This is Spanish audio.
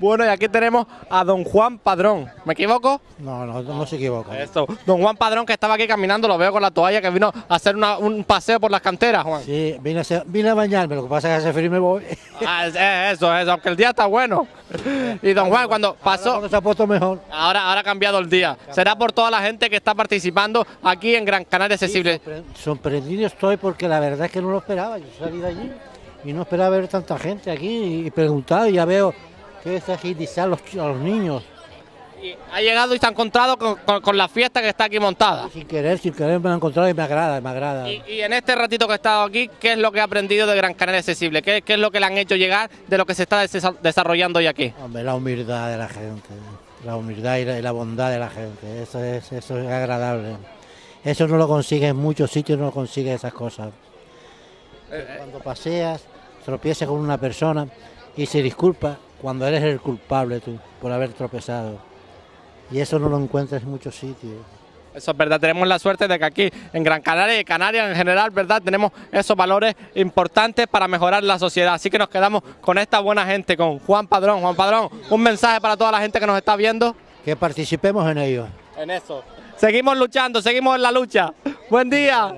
Bueno, y aquí tenemos a don Juan Padrón. ¿Me equivoco? No, no, no se equivoca. Esto. Don Juan Padrón que estaba aquí caminando, lo veo con la toalla, que vino a hacer una- un paseo por las canteras, Juan. Sí, vine a, hacer- vine a bañarme, lo que pasa es que hace frío y me voy. Ah, es- es eso, eso, aunque el día está bueno. Y don Juan, cuando pasó, Cuando se ha puesto mejor. ahora, ahora ha cambiado el día. Será por toda la gente que está participando aquí en Gran Canaria Accesible. Sorpre- Sorprendido estoy porque la verdad es que no lo esperaba. Yo salí de allí y no esperaba ver tanta gente aquí y preguntado y ya veo que es agilizar a los, ch- a los niños. Y ha llegado y se ha encontrado con, con- con la fiesta que está aquí montada. Sin querer, sin querer me lo he encontrado y me agrada, me agrada. Y, y en este ratito que he estado aquí, ¿qué es lo que ha aprendido de Gran Canaria Accesible? ¿Qué, qué es lo que le han hecho llegar de lo que se está desa- desarrollando hoy aquí? Hombre, la humildad de la gente, la humildad y la, y la bondad de la gente, eso es, eso es agradable. Eso no lo consigues en muchos sitios, no lo consigues esas cosas. Cuando paseas, tropiezas con una persona y se disculpa cuando eres el culpable tú por haber tropezado. Y eso no lo encuentras en muchos sitios. Eso es verdad, tenemos la suerte de que aquí en Gran Canaria y Canarias en general, ¿verdad? Tenemos esos valores importantes para mejorar la sociedad. Así que nos quedamos con esta buena gente, con Juan Padrón. Juan Padrón, un mensaje para toda la gente que nos está viendo. Que participemos en ello. En eso. Seguimos luchando, seguimos en la lucha. Buen día.